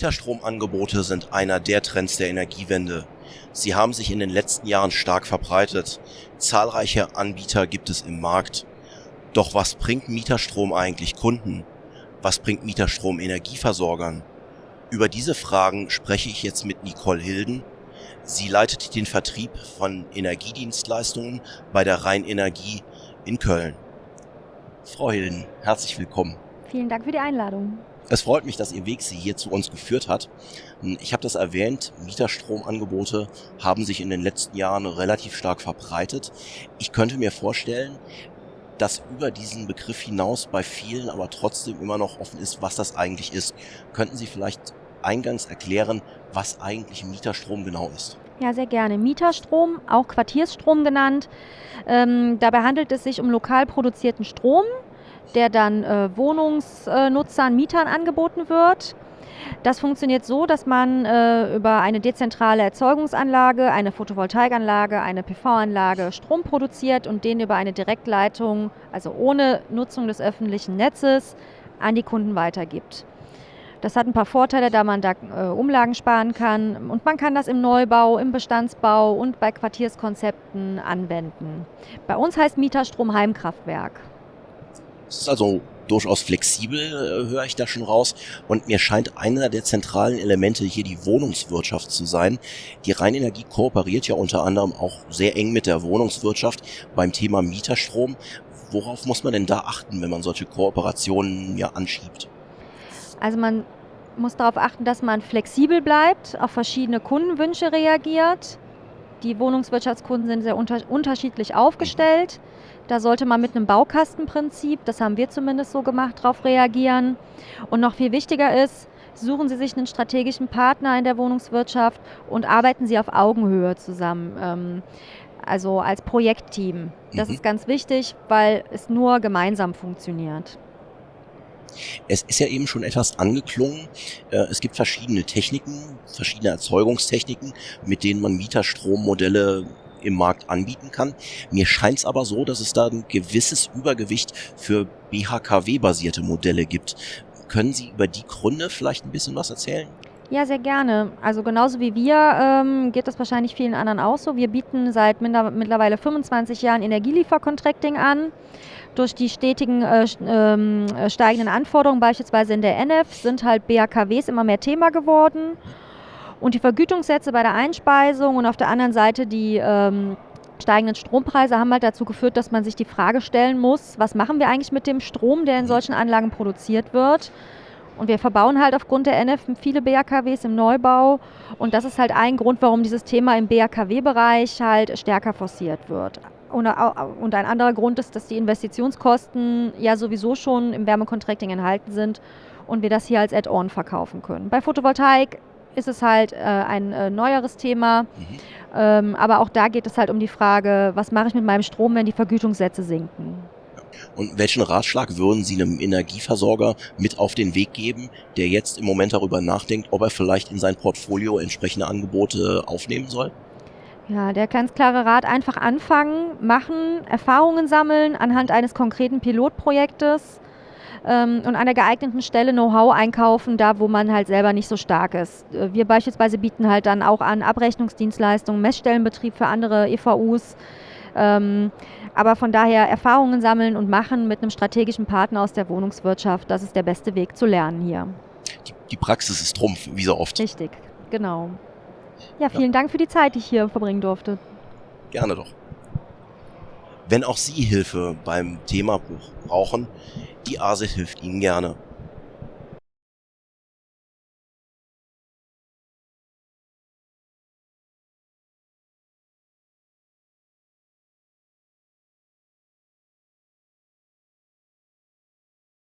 Mieterstromangebote sind einer der Trends der Energiewende. Sie haben sich in den letzten Jahren stark verbreitet. Zahlreiche Anbieter gibt es im Markt. Doch was bringt Mieterstrom eigentlich Kunden? Was bringt Mieterstrom Energieversorgern? Über diese Fragen spreche ich jetzt mit Nicole Hilden. Sie leitet den Vertrieb von Energiedienstleistungen bei der Rheinenergie in Köln. Frau Hilden, herzlich willkommen. Vielen Dank für die Einladung. Es freut mich, dass Ihr Weg Sie hier zu uns geführt hat. Ich habe das erwähnt, Mieterstromangebote haben sich in den letzten Jahren relativ stark verbreitet. Ich könnte mir vorstellen, dass über diesen Begriff hinaus bei vielen aber trotzdem immer noch offen ist, was das eigentlich ist. Könnten Sie vielleicht eingangs erklären, was eigentlich Mieterstrom genau ist? Ja, sehr gerne. Mieterstrom, auch Quartiersstrom genannt. Ähm, dabei handelt es sich um lokal produzierten Strom, der dann äh, Wohnungsnutzern, Mietern angeboten wird. Das funktioniert so, dass man äh, über eine dezentrale Erzeugungsanlage, eine Photovoltaikanlage, eine PV-Anlage Strom produziert und den über eine Direktleitung, also ohne Nutzung des öffentlichen Netzes, an die Kunden weitergibt. Das hat ein paar Vorteile, da man da äh, Umlagen sparen kann und man kann das im Neubau, im Bestandsbau und bei Quartierskonzepten anwenden. Bei uns heißt Mieterstrom Heimkraftwerk. Es ist also durchaus flexibel, äh, höre ich da schon raus. Und mir scheint einer der zentralen Elemente hier die Wohnungswirtschaft zu sein. Die Rheinenergie kooperiert ja unter anderem auch sehr eng mit der Wohnungswirtschaft beim Thema Mieterstrom. Worauf muss man denn da achten, wenn man solche Kooperationen ja anschiebt? Also man muss darauf achten, dass man flexibel bleibt, auf verschiedene Kundenwünsche reagiert. Die Wohnungswirtschaftskunden sind sehr unter unterschiedlich aufgestellt. Da sollte man mit einem Baukastenprinzip, das haben wir zumindest so gemacht, darauf reagieren. Und noch viel wichtiger ist, suchen Sie sich einen strategischen Partner in der Wohnungswirtschaft und arbeiten Sie auf Augenhöhe zusammen. Ähm, also als Projektteam. Das mhm. ist ganz wichtig, weil es nur gemeinsam funktioniert. Es ist ja eben schon etwas angeklungen. Äh, es gibt verschiedene Techniken, verschiedene Erzeugungstechniken, mit denen man Mieterstrommodelle im Markt anbieten kann. Mir scheint es aber so, dass es da ein gewisses Übergewicht für BHKW-basierte Modelle gibt. Können Sie über die Gründe vielleicht ein bisschen was erzählen? Ja, sehr gerne. Also genauso wie wir ähm, geht das wahrscheinlich vielen anderen auch so. Wir bieten seit mittlerweile 25 Jahren Energieliefercontracting an. Durch die stetigen äh, äh, steigenden Anforderungen, beispielsweise in der NF, sind halt BAKWs immer mehr Thema geworden. Und die Vergütungssätze bei der Einspeisung und auf der anderen Seite die ähm, steigenden Strompreise haben halt dazu geführt, dass man sich die Frage stellen muss, was machen wir eigentlich mit dem Strom, der in solchen Anlagen produziert wird? Und wir verbauen halt aufgrund der NF viele BAKWs im Neubau. Und das ist halt ein Grund, warum dieses Thema im BAKW-Bereich halt stärker forciert wird. Und, ein anderer Grund ist, dass die Investitionskosten ja sowieso schon im Wärmecontracting enthalten sind und wir das hier als Add-on verkaufen können. Bei Photovoltaik ist es halt äh, ein äh, neueres Thema, mhm. ähm, aber auch da geht es halt um die Frage, was mache ich mit meinem Strom, wenn die Vergütungssätze sinken. Und welchen Ratschlag würden Sie einem Energieversorger mit auf den Weg geben, der jetzt im Moment darüber nachdenkt, ob er vielleicht in sein Portfolio entsprechende Angebote aufnehmen soll? Ja, der ganz klare Rat, einfach anfangen, machen, Erfahrungen sammeln anhand eines konkreten Pilotprojektes ähm, und an der geeigneten Stelle Know-how einkaufen, da wo man halt selber nicht so stark ist. Äh, wir beispielsweise bieten halt dann auch an Abrechnungsdienstleistungen, Messstellenbetrieb für andere EVUs. Ähm, aber von daher Erfahrungen sammeln und machen mit einem strategischen Partner aus der Wohnungswirtschaft, das ist der beste Weg zu lernen hier. Die, die Praxis ist Trumpf, wie so oft. Richtig, genau. Ja, vielen ja. Dank für die Zeit, die ich hier verbringen durfte. Gerne doch. Wenn auch Sie Hilfe beim Thema brauchen, die ASE hilft Ihnen gerne.